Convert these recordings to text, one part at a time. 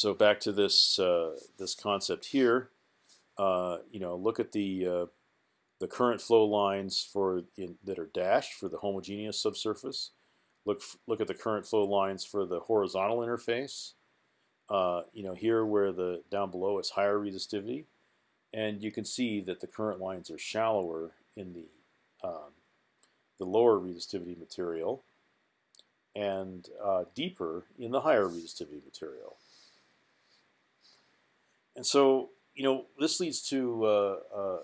so back to this uh, this concept here. Uh, you know, look at the uh, the current flow lines for in, that are dashed for the homogeneous subsurface. Look look at the current flow lines for the horizontal interface. Uh, you know, here where the down below is higher resistivity, and you can see that the current lines are shallower in the um, the lower resistivity material, and uh, deeper in the higher resistivity material. And so, you know, this leads to uh, uh,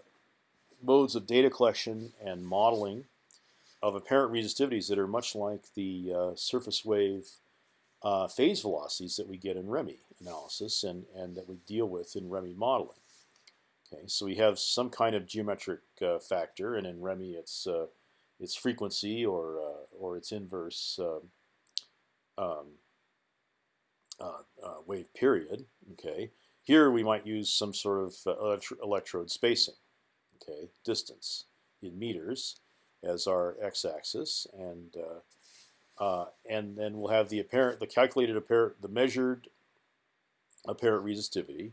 modes of data collection and modeling of apparent resistivities that are much like the uh, surface wave uh, phase velocities that we get in ReMi analysis and, and that we deal with in ReMi modeling. Okay, so we have some kind of geometric uh, factor, and in ReMi it's uh, its frequency or or its inverse um, um wave period. Okay, here we might use some sort of electrode spacing okay, distance in meters as our x-axis, and uh, uh, and then we'll have the apparent, the calculated apparent, the measured apparent resistivity,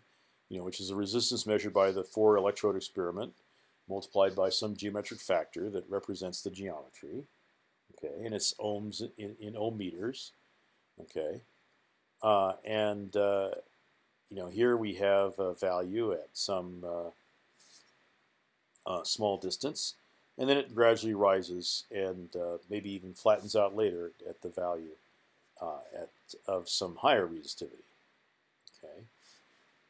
you know, which is a resistance measured by the four electrode experiment multiplied by some geometric factor that represents the geometry, okay, and it's ohms in, in ohm meters, okay, uh, and uh, you know here we have a value at some uh, uh, small distance, and then it gradually rises and uh, maybe even flattens out later at the value at of some higher resistivity. Okay.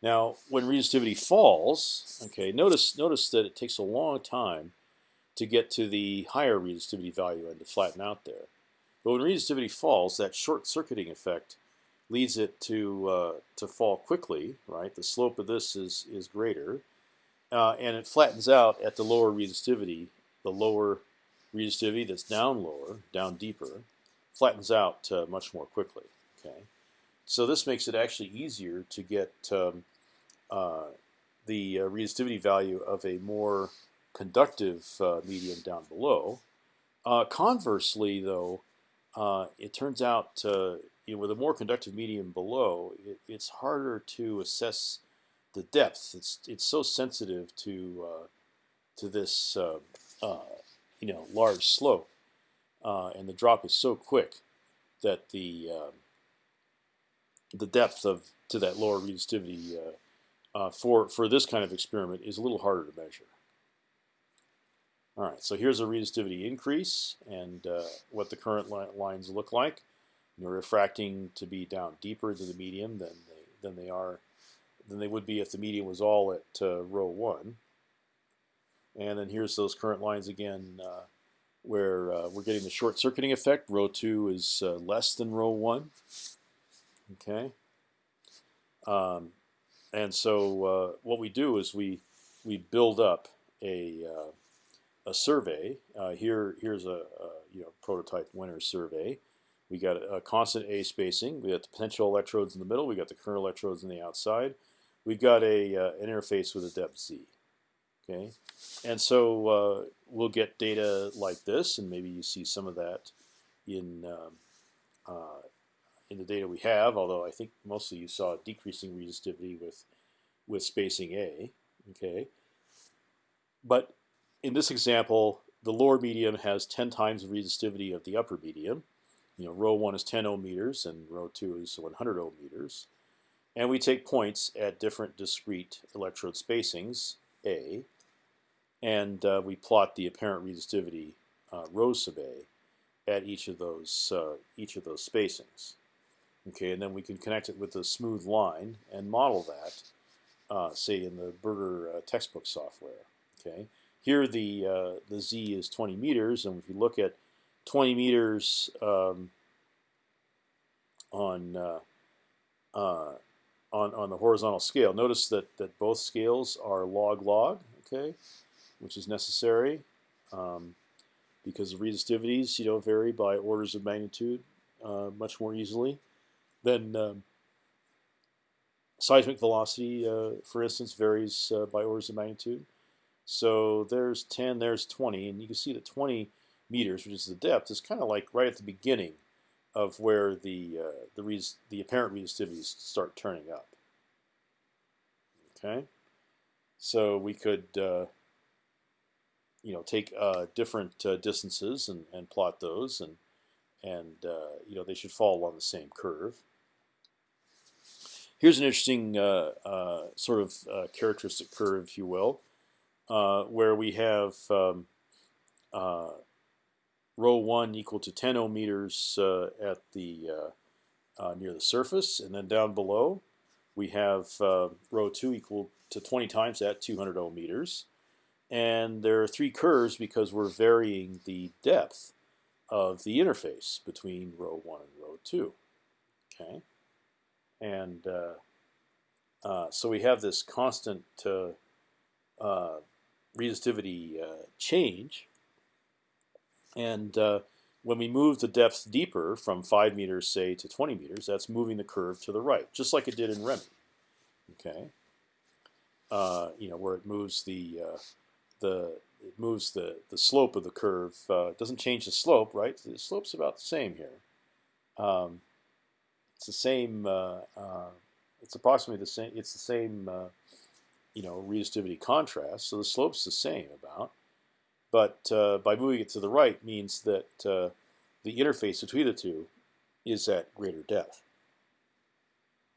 Now, when resistivity falls, okay, notice notice that it takes a long time to get to the higher resistivity value and to flatten out there. But when resistivity falls, that short-circuiting effect leads it to uh, to fall quickly. Right, the slope of this is is greater, uh, and it flattens out at the lower resistivity, the lower resistivity that's down lower, down deeper, flattens out uh, much more quickly. Okay, so this makes it actually easier to get um, uh, the uh, resistivity value of a more conductive uh, medium down below. Conversely, though, it turns out you know, with a more conductive medium below, it, it's harder to assess the depth. It's it's so sensitive to uh, to this uh, uh, you know large slope, uh, and the drop is so quick that the um, the depth of to that lower resistivity uh, uh, for for this kind of experiment is a little harder to measure. All right, so here's a resistivity increase and what the current li lines look like. They're refracting to be down deeper into the medium than they than they are than they would be if the medium was all at uh, rho one. And then here's those current lines again, uh, where uh, we're getting the short circuiting effect. Rho two is uh, less than rho one. Okay. Um, and so uh, what we do is we we build up a uh, a survey. here here's a, a, you know prototype Wenner survey. We got a, constant A spacing. We got the potential electrodes in the middle. We got the current electrodes on the outside we've got a uh, an interface with a depth z. Okay, and so uh, we'll get data like this, and maybe you see some of that in um, uh, in the data we have. Although I think mostly you saw decreasing resistivity with with spacing a. Okay, but in this example, the lower medium has 10 times the resistivity of the upper medium. You know, rho one is 10 ohm meters, and rho two is 100 ohm meters. And we take points at different discrete electrode spacings, A, and uh, we plot the apparent resistivity uh, rho sub A at each of those uh, each of those spacings. Okay, and then we can connect it with a smooth line and model that, uh, say in the Burger uh, textbook software. Okay, here the uh, the z is 20 meters, and if you look at 20 meters um, on on, on the horizontal scale. Notice that, that both scales are log-log, okay, which is necessary um, because the resistivities you know, vary by orders of magnitude uh, much more easily than um, seismic velocity, uh, for instance, varies uh, by orders of magnitude. So there's 10, there's 20, and you can see that 20 meters, which is the depth, is kind of like right at the beginning of where the uh, the the apparent resistivities start turning up. Okay, so we could uh, you know take uh, different uh, distances and, and plot those, and and uh, you know they should fall along the same curve. Here's an interesting uh, sort of characteristic curve, if you will, where we have um, rho one equal to 10 ohm meters uh, at the uh, uh, near the surface, and then down below we have rho two equal to 20 times that 200 ohm. Meters, and there are three curves because we're varying the depth of the interface between rho one and rho two. Okay, and uh, uh, so we have this constant uh, resistivity change and uh, when we move the depth deeper from five meters, say, to 20 meters, that's moving the curve to the right, just like it did in ReMi. Okay. Uh, you know where it moves the uh, the it moves the the slope of the curve. Uh, doesn't change the slope, right? The slope's about the same here. Um, it's the same. Uh, uh, it's approximately the same. It's the same. you know, resistivity contrast. So the slope's the same about. But uh, by moving it to the right means that uh, the interface between the two is at greater depth.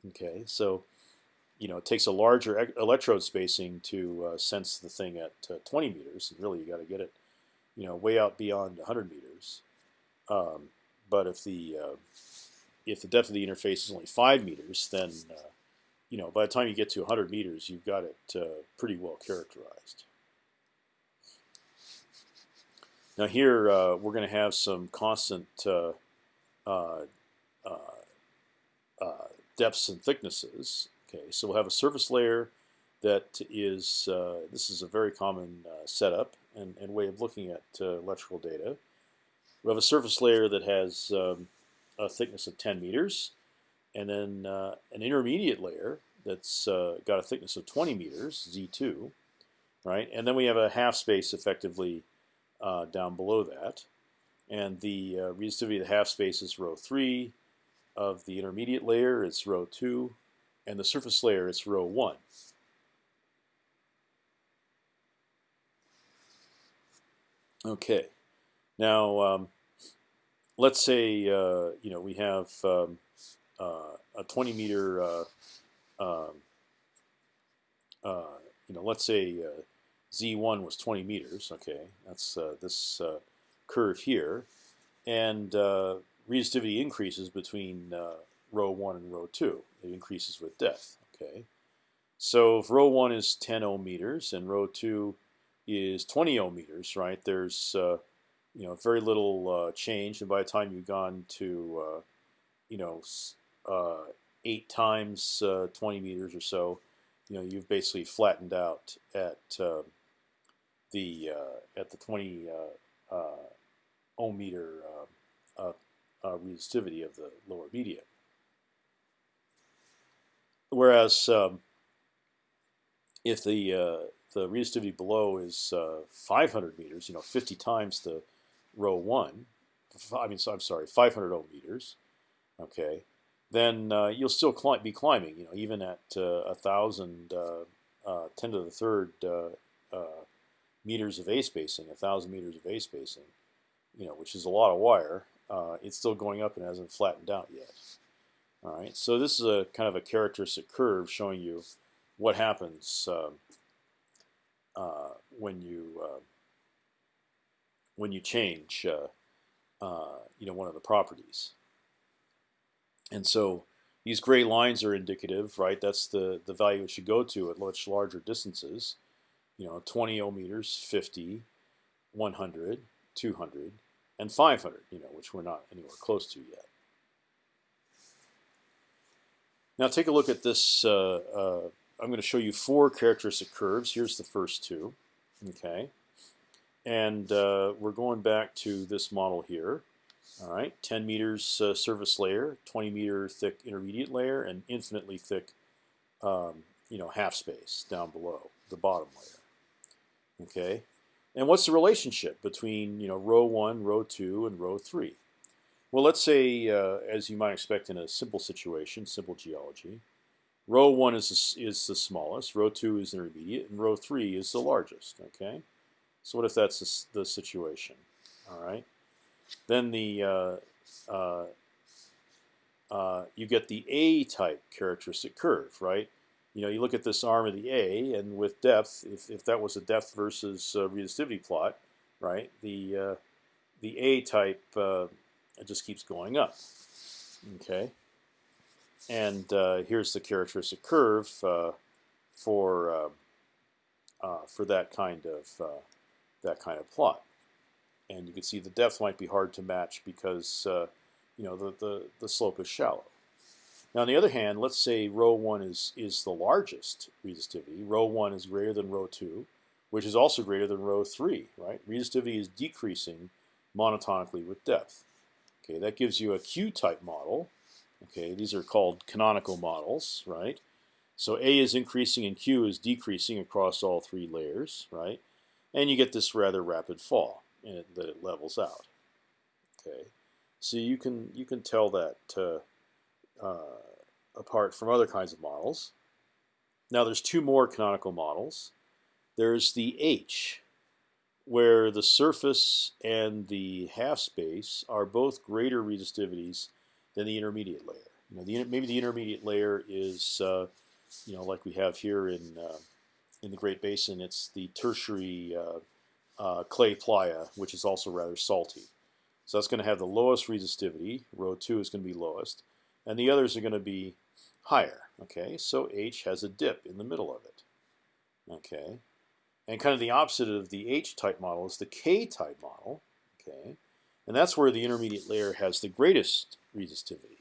Okay, so you know it takes a larger electrode spacing to uh, sense the thing at uh, 20 meters, and really you got to get it, you know, way out beyond 100 meters. Um, but if the uh, if the depth of the interface is only five meters, then uh, you know by the time you get to 100 meters, you've got it pretty well characterized. Now here uh, we're going to have some constant uh, uh, uh, uh, depths and thicknesses. Okay, so we'll have a surface layer that is this is a very common setup and, and, way of looking at electrical data. We have a surface layer that has um, a thickness of 10 meters, and then an intermediate layer that's got a thickness of 20 meters, Z2, right? And then we have a half space effectively uh, down below that. And the uh, resistivity of the half space is rho 3. Of the intermediate layer, it's rho 2. And the surface layer, it's rho 1. Okay. Now, um, let's say uh, you know we have um, uh, a 20 meter, uh, um, uh, you know, let's say uh, z1 was 20 meters. Okay, that's uh, this uh, curve here, and uh, resistivity increases between uh, rho one and rho two. It increases with depth. Okay, so if rho one is 10 ohm meters and rho two is 20 ohm meters, right? There's uh, you know very little uh, change, and by the time you've gone to you know eight times 20 meters or so, you know you've basically flattened out at um, the uh, at the 20 uh, uh, ohm meter resistivity of the lower media. Whereas um, if the the resistivity below is 500 meters, you know, 50 times the rho one, I mean, so I'm sorry, 500 ohm meters, okay, then uh, you'll still be climbing. You know, even at uh, a thousand, uh, ten to the third meters of A spacing, a thousand meters of A spacing, you know, which is a lot of wire. Uh, it's still going up and hasn't flattened out yet. All right, so this is a kind of a characteristic curve showing you what happens um, uh, when you uh, when you change, uh, uh, you know, one of the properties. And so these gray lines are indicative, right? That's the the value it should go to at much larger distances you know, 20 ohm meters, 50, 100, 200, and 500, you know, which we're not anywhere close to yet. Now take a look at this. Uh, uh, I'm going to show you four characteristic curves. Here's the first two, okay, and uh, we're going back to this model here. All right, 10 meters uh, surface layer, 20 meter thick intermediate layer, and infinitely thick, um, you know, half space down below the bottom layer. Okay, and what's the relationship between you know rho one, rho two, and rho three? Well, let's say, uh, as you might expect in a simple situation, simple geology, rho one is the, is the smallest, rho two is intermediate, and rho three is the largest. Okay, so what if that's the, the situation? All right, then the uh, uh, uh, you get the A type characteristic curve, right? You know, you look at this arm of the A, and with depth, if, if that was a depth versus uh, resistivity plot, right? The uh, the A type uh, just keeps going up. Okay, and uh, here's the characteristic curve uh, for uh, uh, for that kind of that kind of plot, and you can see the depth might be hard to match because you know the, the the slope is shallow. Now, on the other hand, let's say rho one is is the largest resistivity. Rho one is greater than rho two, which is also greater than rho three. Right? Resistivity is decreasing monotonically with depth. Okay, that gives you a Q-type model. Okay, these are called canonical models, right? So A is increasing and Q is decreasing across all three layers, right? And you get this rather rapid fall, it, that it levels out. Okay, so you can you can tell that uh, uh, apart from other kinds of models. Now there's two more canonical models. There's the H, where the surface and the half space are both greater resistivities than the intermediate layer. You know, the, maybe the intermediate layer is, uh, you know, like we have here in uh, in the Great Basin. It's the tertiary uh, uh clay playa, which is also rather salty. So that's going to have the lowest resistivity. Rho two is going to be lowest, and the others are going to be higher. Okay, so H has a dip in the middle of it. Okay, and kind of the opposite of the H-type model is the K-type model. Okay, and that's where the intermediate layer has the greatest resistivity.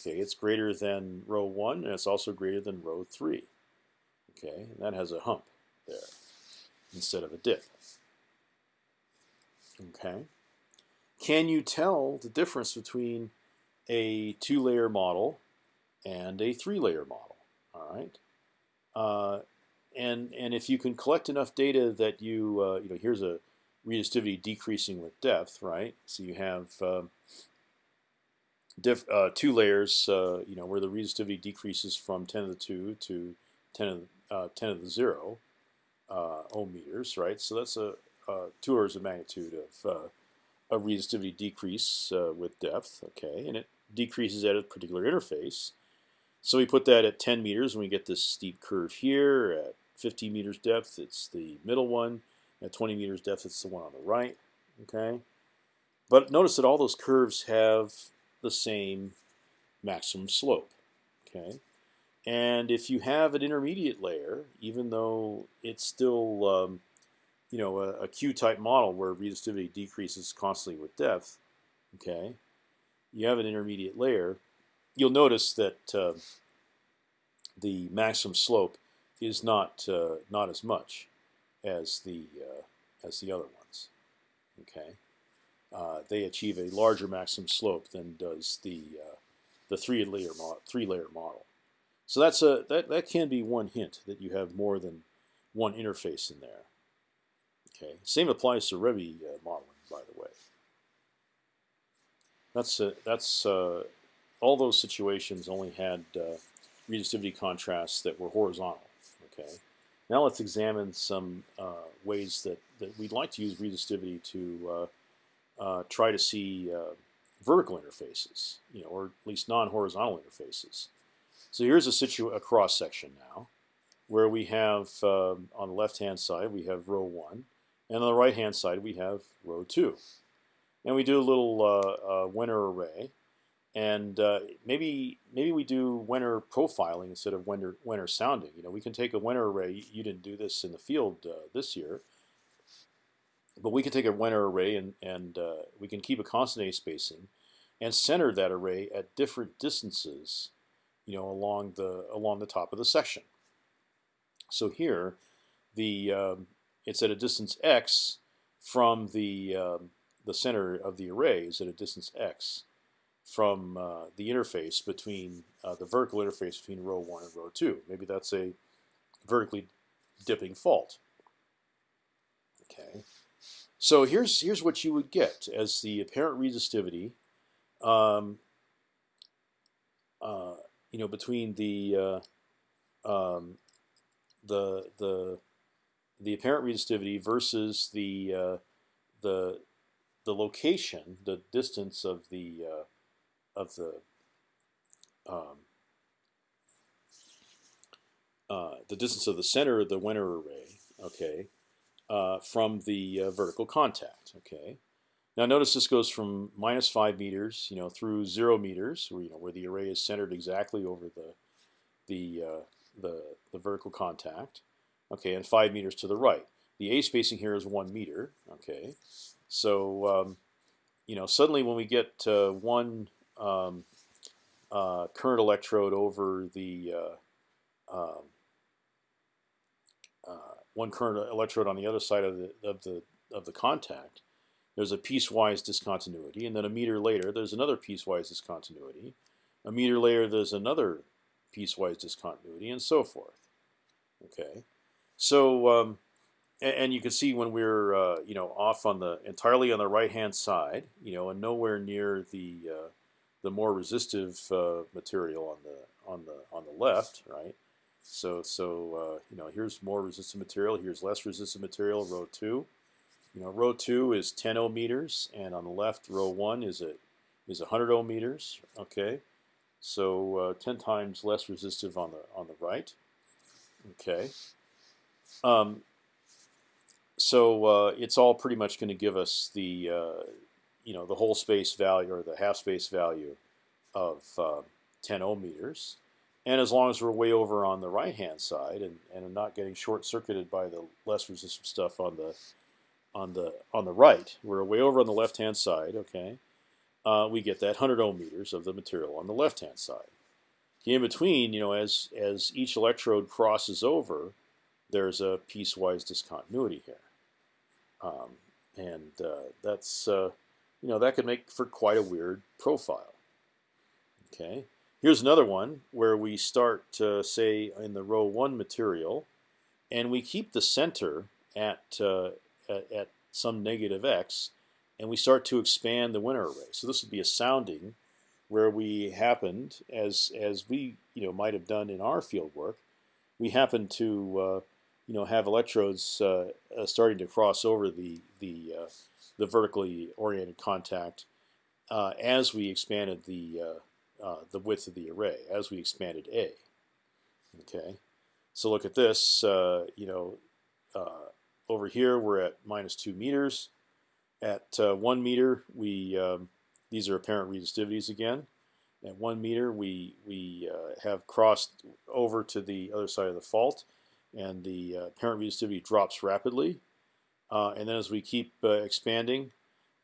Okay, it's greater than rho one, and it's also greater than rho three. Okay, and that has a hump there instead of a dip. Okay, can you tell the difference between a two-layer model and a three-layer model? All right. Uh, and and if you can collect enough data that you uh, you know here's a resistivity decreasing with depth, right? So you have um, uh, two layers, uh, you know, where the resistivity decreases from 10 to the 2 to 10 to uh, 10 to the 0 uh, ohm meters, right? So that's a, two orders of magnitude of a resistivity decrease with depth, okay, and it decreases at a particular interface. So we put that at 10 meters, and we get this steep curve here. At 15 meters depth, it's the middle one. At 20 meters depth, it's the one on the right. Okay, but notice that all those curves have the same maximum slope. Okay, and if you have an intermediate layer, even though it's still um, you know a, a Q-type model where resistivity decreases constantly with depth, okay, you have an intermediate layer you'll notice that uh, the maximum slope is not uh, not as much as the uh, as the other ones. Okay, uh, they achieve a larger maximum slope than does the uh, the three layer three layer model. So that's a that that can be one hint that you have more than one interface in there. Okay, same applies to ReMi uh, modeling, by the way. That's a, that's all those situations only had uh, resistivity contrasts that were horizontal. Okay. Now let's examine some uh, ways that, that we'd like to use resistivity to uh, uh try to see uh, vertical interfaces, you know, or at least non-horizontal interfaces. So here's a situ a cross section now, where we have um, on the left-hand side we have rho one, and on the right-hand side we have rho two, and we do a little uh, Wenner array and uh, maybe maybe we do Wenner profiling instead of Wenner Wenner sounding. You know, we can take a Wenner array. You didn't do this in the field uh, this year, but we can take a Wenner array and and uh, we can keep a constant A spacing, and center that array at different distances, you know, along the along the top of the section. So here, the um, it's at a distance x from the um, the center of the array is at a distance x from uh, the interface between uh, the vertical interface between rho one and rho two. Maybe that's a vertically dipping fault. Okay, so here's here's what you would get as the apparent resistivity um, you know, between the um, the the the apparent resistivity versus the uh, the the location, the distance of the uh, of the um, uh, the distance of the center of the Wenner array, okay, uh, from the uh, vertical contact, okay. Now notice this goes from minus five meters, you know, through zero meters, where you know where the array is centered exactly over the the uh, the the vertical contact, okay, and five meters to the right. The A spacing here is one meter, okay. So um, you know suddenly when we get to one um, uh, current electrode over the uh, um, uh, one current electrode on the other side of the of the of the contact, there's a piecewise discontinuity, and then a meter later there's another piecewise discontinuity. A meter later there's another piecewise discontinuity, and so forth. Okay, so um, and, and, you can see when we're uh, you know off on the entirely on the right hand side, you know, and nowhere near the uh, the more resistive uh, material on the on the on the left, right? So so uh, you know here's more resistant material. Here's less resistant material. Rho two, you know, rho two is 10 ohm meters, and on the left, rho one is a is 100 ohm meters. Okay, so uh, 10 times less resistive on the on the right. Okay. Um, so uh, it's all pretty much going to give us the uh, you know the whole space value or the half space value of uh, 10 ohm meters. And as long as we're way over on the right hand side and, and not getting short circuited by the less resistive stuff on the on the on the right, we're way over on the left hand side. Okay, uh, we get that 100 ohm meters of the material on the left hand side. In between, you know, as as each electrode crosses over, there's a piecewise discontinuity here, um, and uh, that's uh, you know that could make for quite a weird profile. Okay, here's another one where we start say in the rho one material, and we keep the center at uh, at, at some negative x, and we start to expand the Wenner array. So this would be a sounding where we happened, as as we you know might have done in our field work, we happened to uh, you know have electrodes uh, uh, starting to cross over the the uh, the vertically oriented contact uh, as we expanded the uh, the width of the array, as we expanded A. Okay, so look at this. you know, over here we're at minus two meters. At one meter, we um, these are apparent resistivities again. At one meter, we we uh, have crossed over to the other side of the fault, and the uh, apparent resistivity drops rapidly. Uh, and then as we keep uh, expanding,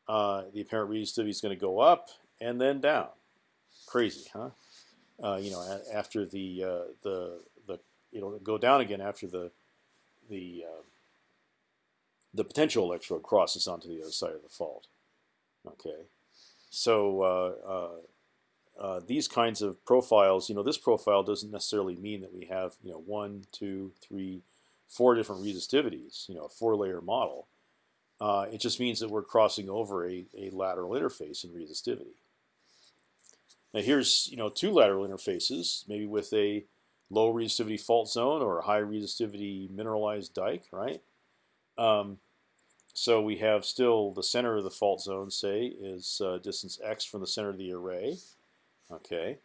uh, the apparent resistivity is going to go up and then down. Crazy, huh? Uh, you know, after the the the it'll go down again after the the the potential electrode crosses onto the other side of the fault. Okay. So uh, uh, uh, these kinds of profiles, you know, this profile doesn't necessarily mean that we have, you know, one, two, three, four different resistivities, you know, a four-layer model. Uh, it just means that we're crossing over a, a lateral interface in resistivity. Now here's, you know, two lateral interfaces, maybe with a low resistivity fault zone or a high resistivity mineralized dike, right? Um, so we have still the center of the fault zone, say, is uh, distance x from the center of the array. Okay,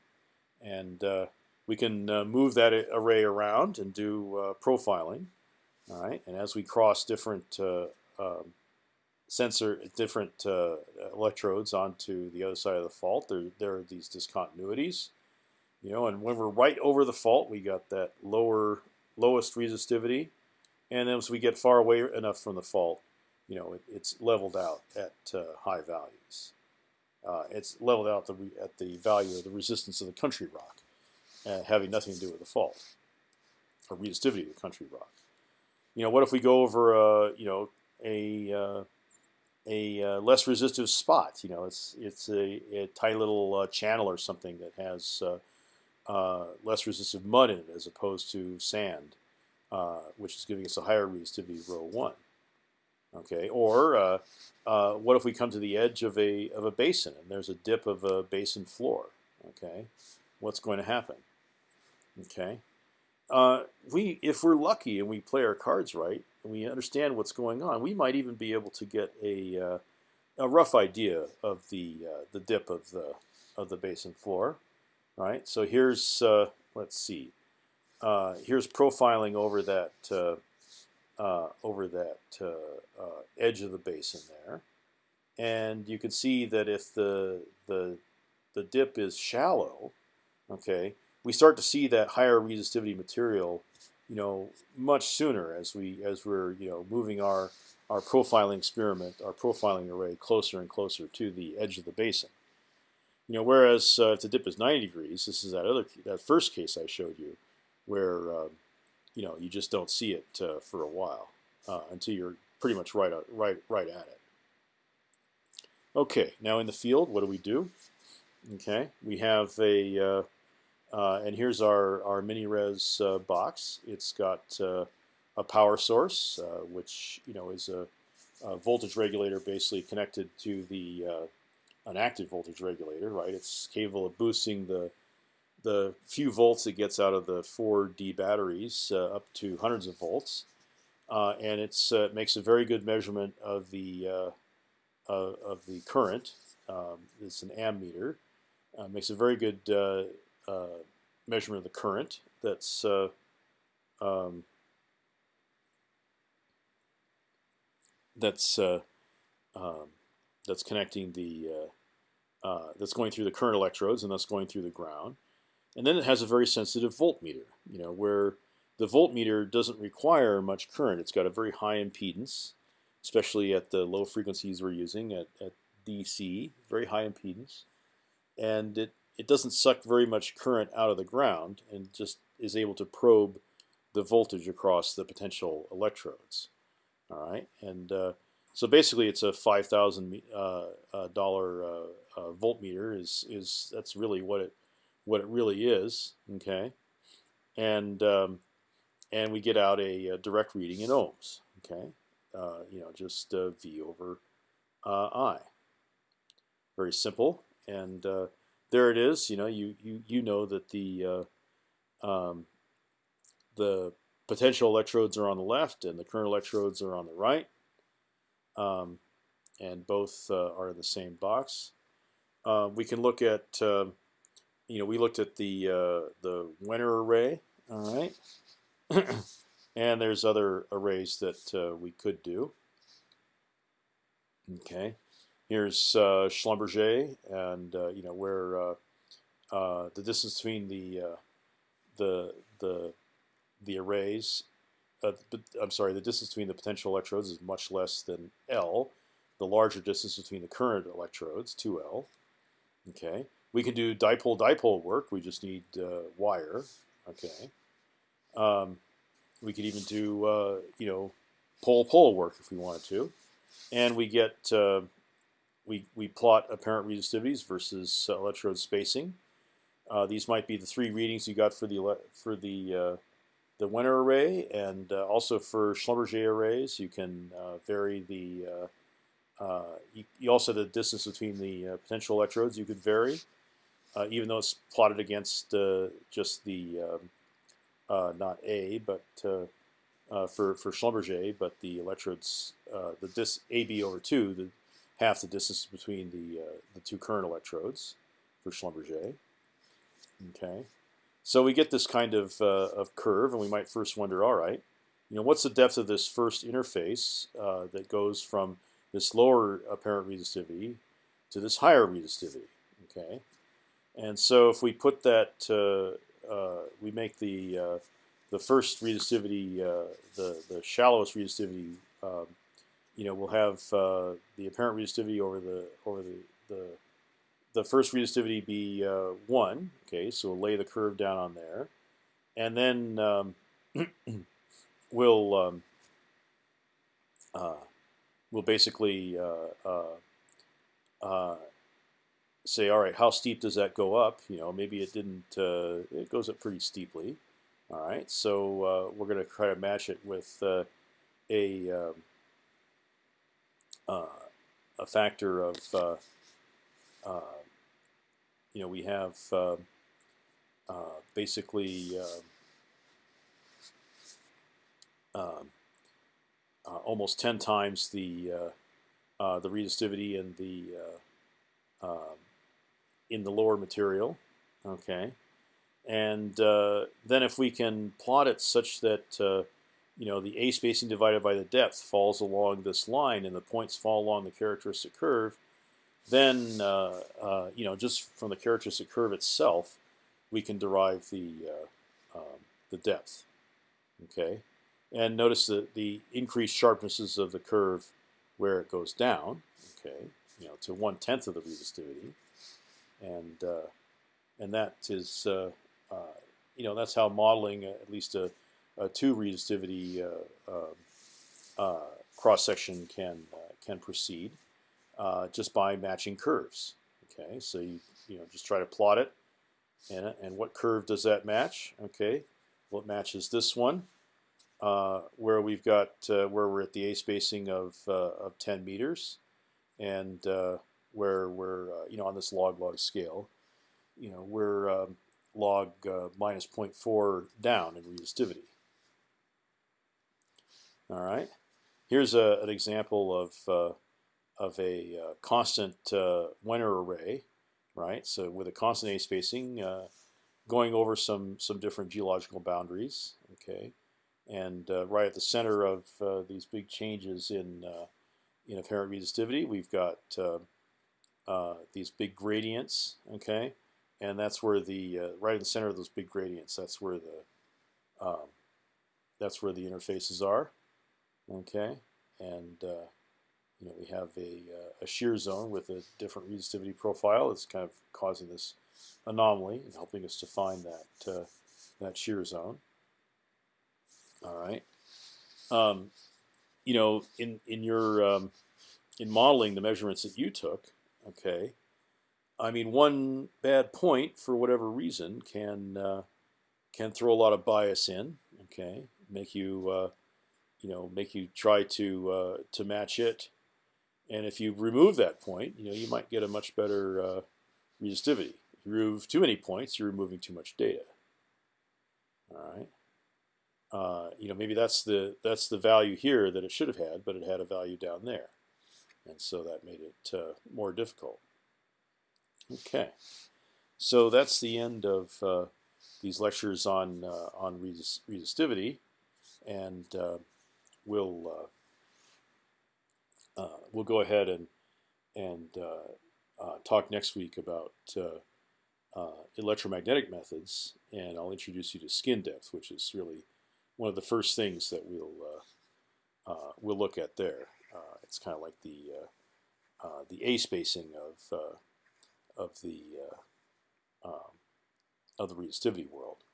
and uh, we can uh, move that array around and do uh, profiling. All right, and as we cross different uh, um, sensor, different uh, electrodes onto the other side of the fault, there there are these discontinuities. You know, and when we're right over the fault, we got that lower lowest resistivity, and as we get far away enough from the fault, you know, it, it's leveled out at uh, high values. Uh, it's leveled out the at the value of the resistance of the country rock, uh, having nothing to do with the fault or resistivity of the country rock. You know, what if we go over, uh, you know, a uh, a uh, less resistive spot? You know, it's it's a, a tight little channel or something that has less resistive mud in it as opposed to sand, which is giving us a higher resistivity rho one. Okay, or uh, uh, what if we come to the edge of a of a basin and there's a dip of a basin floor? Okay, what's going to happen? Okay, uh, we if we're lucky and we play our cards right and we understand what's going on, we might even be able to get a uh, a rough idea of the uh, the dip of the of the basin floor. Right. So here's uh, let's see. Uh, here's profiling over that uh, over that edge of the basin there, and you can see that if the the the dip is shallow, okay, we start to see that higher resistivity material, you know, much sooner as we as we're you know moving our our profiling experiment, our profiling array closer and closer to the edge of the basin. You know, whereas uh, if the dip is 90 degrees, this is that other that first case I showed you, where uh, you know you just don't see it uh, for a while uh, until you're pretty much right right right at it. Okay, now in the field, what do we do? Okay, we have a uh, uh, and here's our, our mini res uh, box. It's got uh, a power source, uh, which you know is a, a, voltage regulator basically connected to the uh, an active voltage regulator, right? It's capable of boosting the the few volts it gets out of the 4D batteries uh, up to hundreds of volts, and it's it makes a very good measurement of the of the current. Um, it's an ammeter. makes a very good uh, measurement of the current that's uh, um, that's uh, um, that's connecting the that's going through the current electrodes and that's going through the ground, and then it has a very sensitive voltmeter. You know where the voltmeter doesn't require much current. It's got a very high impedance, especially at the low frequencies we're using at, at DC, very high impedance, and it it doesn't suck very much current out of the ground and just is able to probe the voltage across the potential electrodes. All right, and uh, so basically, it's a five thousand uh, uh, dollar uh, uh, voltmeter. Is is that's really what it what it really is. Okay, and um, and we get out a, a, direct reading in ohms. Okay, uh, you know, just V over I. Very simple, and there it is. You know, you you you know that the uh, um, the potential electrodes are on the left and the current electrodes are on the right, um, and both uh, are in the same box. Uh, we can look at, um, you know, we looked at the uh, the Wenner array, all right, and there's other arrays that uh, we could do. Okay. Here's uh, Schlumberger, and uh, you know where uh, uh, the distance between the uh, the the the arrays. I'm sorry, the distance between the potential electrodes is much less than L. The larger distance between the current electrodes, 2L. Okay, we can do dipole-dipole work. We just need wire. Okay, um, we could even do you know pole-pole work if we wanted to, and we get we, we plot apparent resistivities versus uh, electrode spacing. Uh, these might be the three readings you got for the for the uh, the Wenner array, and uh, also for Schlumberger arrays, you can uh, vary the. Uh, you, you, also the distance between the potential electrodes you could vary, even though it's plotted against just the um, not A, but for for Schlumberger, but the electrodes the dis AB over two the half the distance between the uh, the two current electrodes for Schlumberger. Okay, so we get this kind of uh, of curve, and we might first wonder, all right, you know, what's the depth of this first interface uh, that goes from this lower apparent resistivity to this higher resistivity? Okay, and so if we put that, uh, uh, we make the uh, the first resistivity, the the shallowest resistivity um, you know, we'll have uh, the apparent resistivity over the over the the, the first resistivity be uh, one. Okay, so we'll lay the curve down on there, and then um, we'll um, uh, we'll basically uh, uh, uh, say, all right, how steep does that go up? You know, maybe it didn't. it goes up pretty steeply. All right, so we're going to try to match it with a um, uh, a factor of uh, uh, you know we have uh, basically um, almost 10 times the the resistivity in the um, in the lower material. Okay, and then if we can plot it such that you know the a spacing divided by the depth falls along this line, and the points fall along the characteristic curve, then uh, uh, you know just from the characteristic curve itself, we can derive the uh, um, the depth. Okay, and notice the the increased sharpnesses of the curve where it goes down. Okay, you know to one tenth of the resistivity, and uh, and that is uh, uh, you know that's how modeling at least a, a two resistivity uh, um, uh, cross section can can proceed just by matching curves. Okay, so you you know just try to plot it, and and what curve does that match? Okay, well it matches this one. Uh, where we've got uh, where we're at the a spacing of uh, of 10 meters, and where we're you know on this log log scale, you know we're um, log minus 0.4 down in resistivity. All right, here's a, an example of of a uh, constant uh, array, right? So with a constant a spacing, uh, going over some some different geological boundaries. Okay, and uh, right at the center of uh, these big changes in uh, in apparent resistivity, we've got these big gradients. Okay, and that's where the right in the center of those big gradients. That's where the um, that's where the interfaces are. Okay, and you know we have a, a shear zone with a different resistivity profile. It's kind of causing this anomaly and helping us to find that uh, that shear zone. All right. Um, you know, in in your um, in modeling the measurements that you took, okay. I mean, one bad point for whatever reason can uh, can throw a lot of bias in. Okay, make you uh, you know make you try to uh, to match it, and if you remove that point, you know you might get a much better uh, resistivity. If you remove too many points, you're removing too much data. All right uh, you know maybe that's the that's the value here that it should have had, but it had a value down there, and so that made it uh, more difficult. Okay, so that's the end of uh, these lectures on uh, on resist resistivity, and uh, we'll uh, we'll go ahead and and talk next week about electromagnetic methods, and I'll introduce you to skin depth, which is really one of the first things that we'll uh, uh, we'll look at there. Uh, it's kind of like the the a spacing of of the um, of the resistivity world.